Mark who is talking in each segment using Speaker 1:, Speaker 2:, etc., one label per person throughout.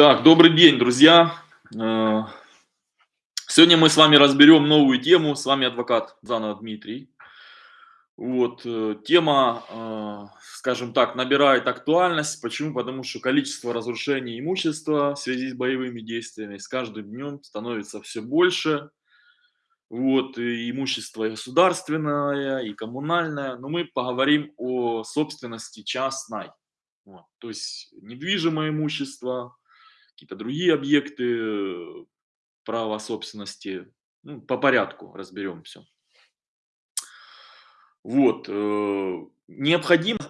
Speaker 1: Так, добрый день, друзья. Э, сегодня мы с вами разберем новую тему. С вами адвокат Занов Дмитрий. Вот, э, тема, э, скажем так, набирает актуальность. Почему? Потому что количество разрушений имущества в связи с боевыми действиями с каждым днем становится все больше. Вот, и имущество государственное, и коммунальное. Но мы поговорим о собственности частной. Вот, то есть недвижимое имущество, какие-то другие объекты э, права собственности. Ну, по порядку разберем все. Вот. Э, необходимо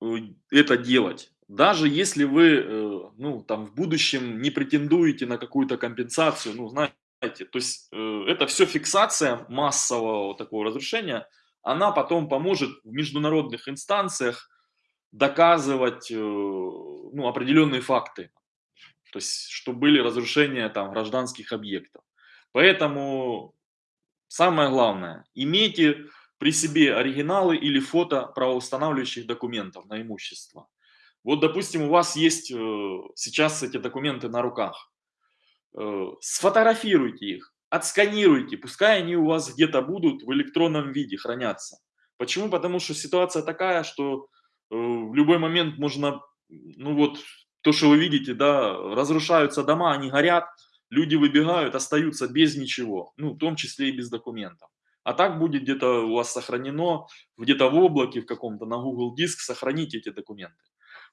Speaker 1: э, это делать. Даже если вы, ну, там, в будущем не претендуете на какую-то компенсацию, ну, знаете, то есть это все фиксация массового такого разрушения, она потом поможет в международных инстанциях доказывать ну, определенные факты то есть, что были разрушения там гражданских объектов. Поэтому самое главное, имейте при себе оригиналы или фото правоустанавливающих документов на имущество. Вот, допустим, у вас есть э, сейчас эти документы на руках. Э, сфотографируйте их, отсканируйте, пускай они у вас где-то будут в электронном виде хранятся. Почему? Потому что ситуация такая, что э, в любой момент можно, ну вот, то, что вы видите, да, разрушаются дома, они горят, люди выбегают, остаются без ничего, ну, в том числе и без документов. А так будет где-то у вас сохранено, где-то в облаке в каком-то, на Google Диск, сохраните эти документы.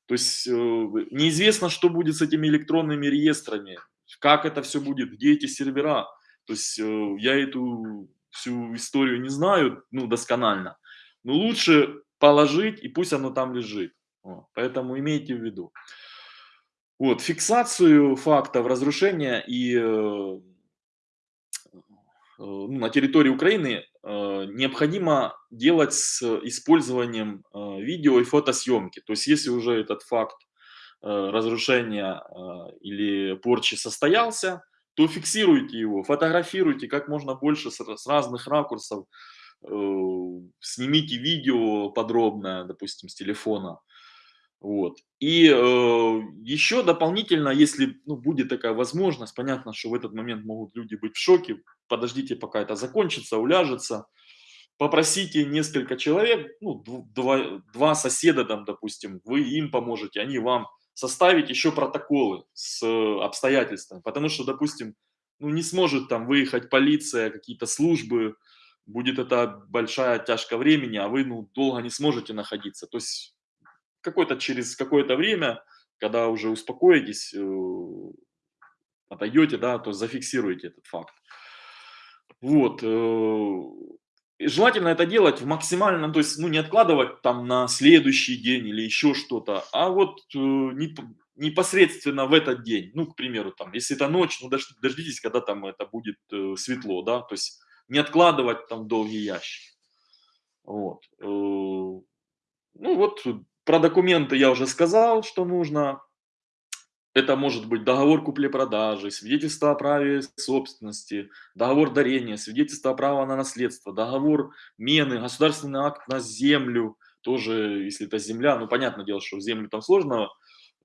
Speaker 1: То есть э, неизвестно, что будет с этими электронными реестрами, как это все будет, где эти сервера. То есть э, я эту всю историю не знаю, ну, досконально. Но лучше положить, и пусть оно там лежит. Поэтому имейте в виду. Вот, фиксацию фактов разрушения и э, э, ну, на территории Украины э, необходимо делать с использованием видео и фотосъемки. То есть, если уже этот факт разрушения или порчи состоялся, то фиксируйте его, фотографируйте как можно больше с разных ракурсов, снимите видео подробное, допустим, с телефона, вот. И э, еще дополнительно, если ну, будет такая возможность, понятно, что в этот момент могут люди быть в шоке, подождите, пока это закончится, уляжется, попросите несколько человек, ну, два, два соседа там, допустим, вы им поможете, они вам составить еще протоколы с обстоятельствами, потому что, допустим, ну, не сможет там выехать полиция, какие-то службы, будет это большая тяжка времени, а вы ну, долго не сможете находиться. То есть какой-то через какое-то время, когда уже успокоитесь, э, отойдете, да, то зафиксируйте этот факт. Вот. Э, и желательно это делать в максимально, то есть, ну, не откладывать там на следующий день или еще что-то, а вот э, непосредственно в этот день, ну, к примеру, там, если это ночь, ну, дождитесь, когда там это будет светло, да, то есть не откладывать там долгий ящик. Вот. Ну, вот про документы я уже сказал, что нужно. Это может быть договор купли-продажи, свидетельство о праве собственности, договор дарения, свидетельство о праве на наследство, договор мены, государственный акт на землю, тоже, если это земля, ну, понятное дело, что землю там сложно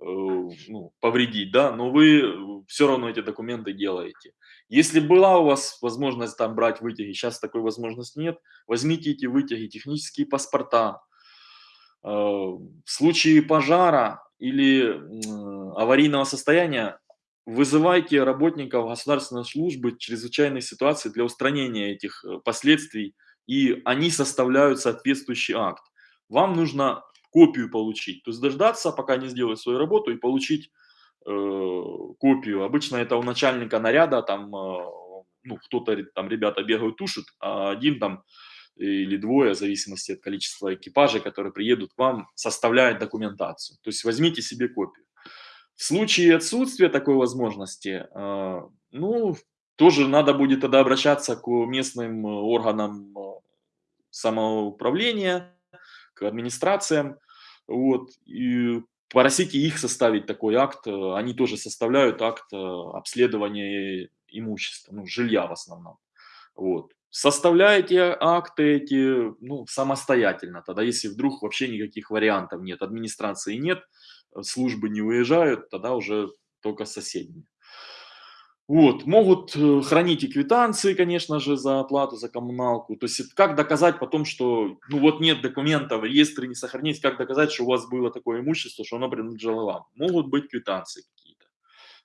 Speaker 1: э, ну, повредить, да, но вы все равно эти документы делаете. Если была у вас возможность там брать вытяги, сейчас такой возможности нет, возьмите эти вытяги, технические паспорта, Э, в случае пожара или аварийного состояния вызывайте работников государственной службы чрезвычайной ситуации для устранения этих э, последствий, и они составляют соответствующий акт. Вам нужно копию получить, то есть дождаться, пока они сделают свою работу, и получить э, копию. Обычно это у начальника наряда, там, э, ну, кто-то там, ребята бегают, тушат, а один там или двое, в зависимости от количества экипажей, которые приедут к вам, составляет документацию. То есть возьмите себе копию. В случае отсутствия такой возможности, э, ну, тоже надо будет тогда обращаться к местным органам э, самоуправления, к администрациям, вот, и просите их составить такой акт, они тоже составляют акт э, обследования имущества, ну, жилья в основном, вот. Составляете акты эти ну, самостоятельно, тогда если вдруг вообще никаких вариантов нет, администрации нет, э, службы не уезжают, тогда уже только с соседними. Вот, могут э, хранить и квитанции, конечно же, за оплату, за коммуналку. То есть как доказать потом, что ну вот нет документов, реестры не сохранились, как доказать, что у вас было такое имущество, что оно принадлежало вам. Могут быть квитанции какие-то.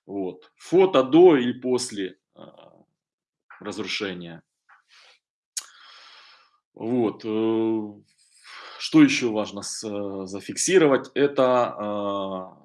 Speaker 1: Вот. Фото до или после э, разрушения. Вот. Э, что еще важно э, зафиксировать? Это э,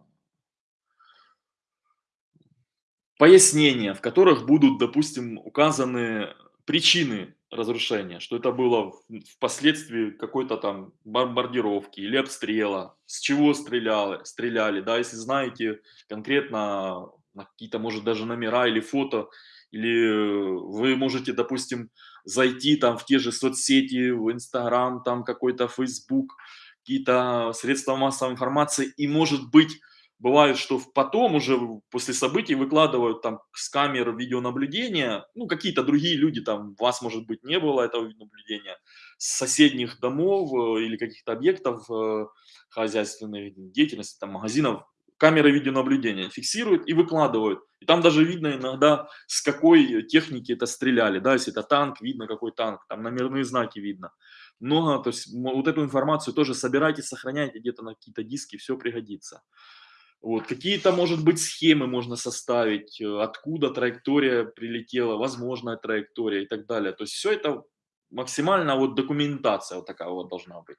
Speaker 1: пояснения, в которых будут, допустим, указаны причины разрушения, что это было впоследствии какой-то там бомбардировки или обстрела, с чего стреляли, стреляли, да, если знаете конкретно какие-то, может, даже номера или фото, или вы можете, допустим, зайти там в те же соцсети, в Инстаграм, там какой-то Фейсбук, какие-то средства массовой информации, и может быть Бывает, что потом уже после событий выкладывают там с камер видеонаблюдения, ну, какие-то другие люди, там, вас, может быть, не было этого наблюдения, с соседних домов э, или каких-то объектов э, хозяйственной деятельности, там, магазинов, камеры видеонаблюдения фиксируют и выкладывают. И там даже видно иногда, с какой техники это стреляли, да, если это танк, видно какой танк, там номерные знаки видно. Много, то есть вот эту информацию тоже собирайте, сохраняйте где-то на какие-то диски, все пригодится. Вот, какие-то, может быть, схемы можно составить, э, откуда траектория прилетела, возможная траектория и так далее. То есть все это максимально вот документация вот такая вот должна быть.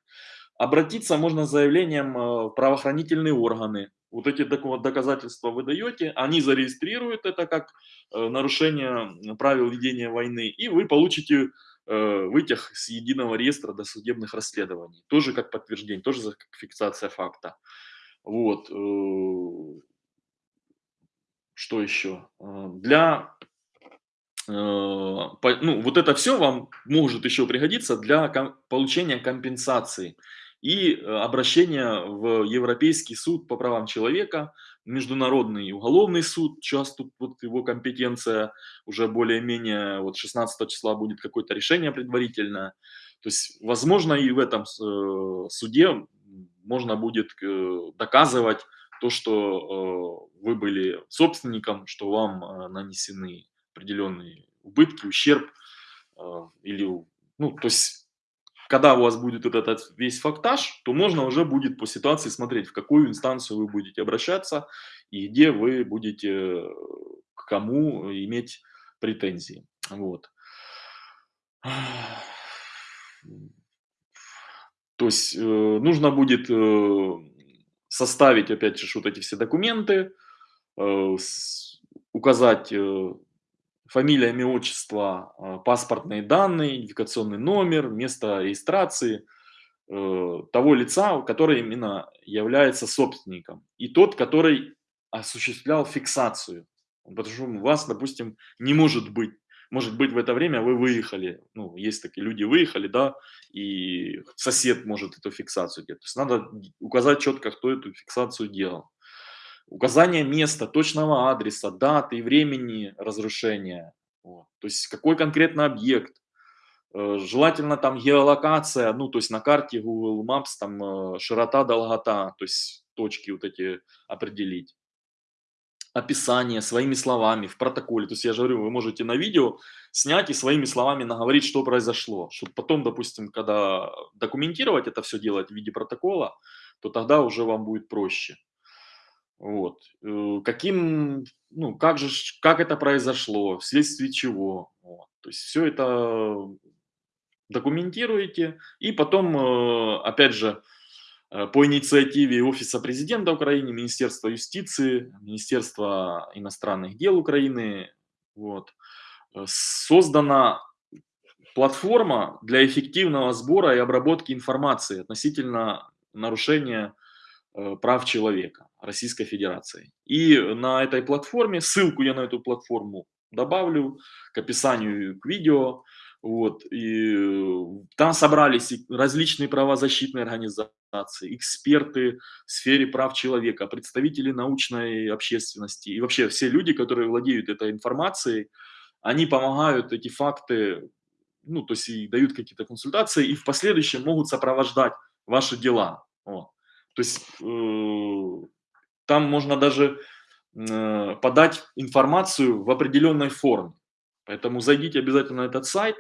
Speaker 1: Обратиться можно с заявлением э, в правоохранительные органы. Вот эти доказательства вы даете, они зарегистрируют это как э, нарушение правил ведения войны, и вы получите вытяг с единого реестра досудебных расследований. Тоже как подтверждение, тоже как фиксация факта. Вот. Э, что еще? Э, для э, ну, вот это все вам может еще пригодиться для получения компенсации и обращения в Европейский суд по правам человека, Международный уголовный суд, сейчас тут вот его компетенция уже более-менее, вот 16 числа будет какое-то решение предварительное. То есть, возможно, и в этом суде можно будет э, доказывать то, что э, вы были собственником, что вам э, нанесены определенные убытки, ущерб, или, ну, то есть, когда у вас будет этот весь фактаж, то можно уже будет по ситуации смотреть, в какую инстанцию вы будете обращаться и где вы будете к кому иметь претензии. Вот. То есть э, нужно будет э, составить, опять же, вот эти все документы, э, с, указать э, фамилия, имя, отчество, э, паспортные данные, идентификационный номер, место регистрации э, того лица, который именно является собственником, и тот, который осуществлял фиксацию. Потому что у вас, допустим, не может быть может быть, в это время вы выехали, ну, есть такие люди, выехали, да, и сосед может эту фиксацию делать. То есть надо указать четко, кто эту фиксацию делал. Указание места, точного адреса, даты и времени разрушения. Вот. То есть какой конкретно объект. Э, желательно там геолокация, ну, то есть на карте Google Maps там э, широта, долгота, то есть точки вот эти определить описание своими словами в протоколе. То есть я же говорю, вы можете на видео снять и своими словами наговорить, что произошло. Чтобы потом, допустим, когда документировать это все делать в виде протокола, то тогда уже вам будет проще. Вот. Э, каким, ну, как же, как это произошло, вследствие чего. Вот. То есть все это документируете, и потом, э, опять же, Э, по инициативе Офиса президента Украины, Министерства юстиции, Министерства иностранных дел Украины вот, создана платформа для эффективного сбора и обработки информации относительно нарушения прав человека Российской Федерации. И на этой платформе, ссылку я на эту платформу добавлю к описанию к видео, вот, и там собрались различные правозащитные организации, эксперты в сфере прав человека, представители научной общественности и вообще все люди, которые владеют этой информацией, они помогают эти факты, ну, то есть и дают какие-то консультации, и в последующем могут сопровождать ваши дела. Вот. То есть э, там можно даже э, подать информацию в определенной форме. Поэтому зайдите обязательно на этот сайт.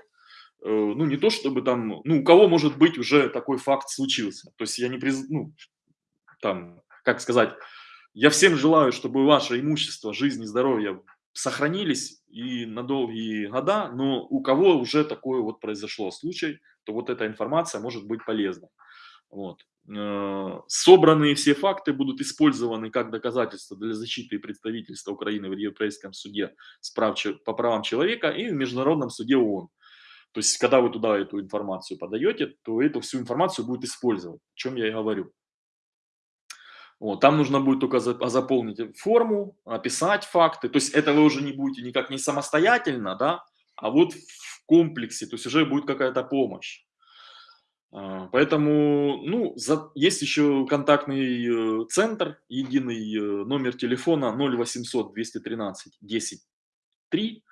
Speaker 1: Э, ну, не то чтобы там, ну, у кого может быть уже такой факт случился. То есть я не приз, ну, там, как сказать, я всем желаю, чтобы ваше имущество, жизнь и здоровье сохранились и на долгие года, но у кого уже такое вот произошло случай, то вот эта информация может быть полезна. Вот. Э, собранные все факты будут использованы как доказательство для защиты представительства Украины в Европейском суде по правам человека и в Международном суде ООН. То есть, когда вы туда эту информацию подаете, то эту всю информацию будет использовать, о чем я и говорю. Вот, там нужно будет только заполнить форму, описать факты. То есть это вы уже не будете никак не самостоятельно, да, а вот в комплексе, то есть уже будет какая-то помощь. А, поэтому, ну, за, есть еще контактный э, центр, единый э, номер телефона 0800 213 10 3.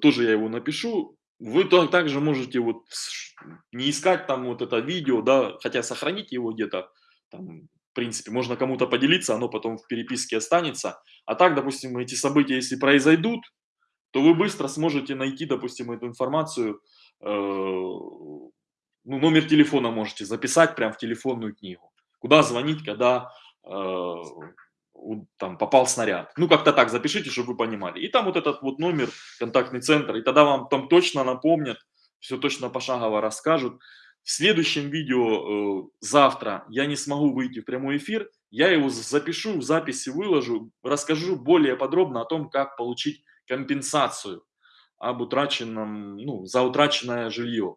Speaker 1: Тоже я его напишу. Вы также можете вот не искать там вот это видео, да, хотя сохранить его где-то, там, в принципе, можно кому-то поделиться, оно потом в переписке останется. А так, допустим, эти события, если произойдут, то вы быстро сможете найти, допустим, эту информацию, э, ну, номер телефона можете записать прямо в телефонную книгу. Куда звонить, когда э, там попал снаряд. Ну, как-то так запишите, чтобы вы понимали. И там вот этот вот номер, контактный центр, и тогда вам там точно напомнят, все точно пошагово расскажут. В следующем видео э, завтра я не смогу выйти в прямой эфир, я его запишу, в записи выложу, расскажу более подробно о том, как получить компенсацию об утраченном, ну, за утраченное жилье.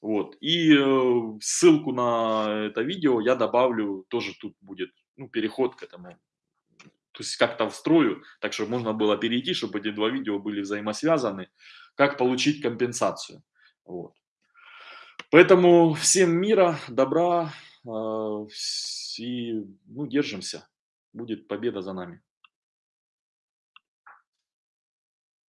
Speaker 1: Вот. И э, ссылку на это видео я добавлю, тоже тут будет ну, переход к этому то есть как-то встрою, так что можно было перейти, чтобы эти два видео были взаимосвязаны, как получить компенсацию. Вот. Поэтому всем мира, добра э, и ну, держимся. Будет победа за нами.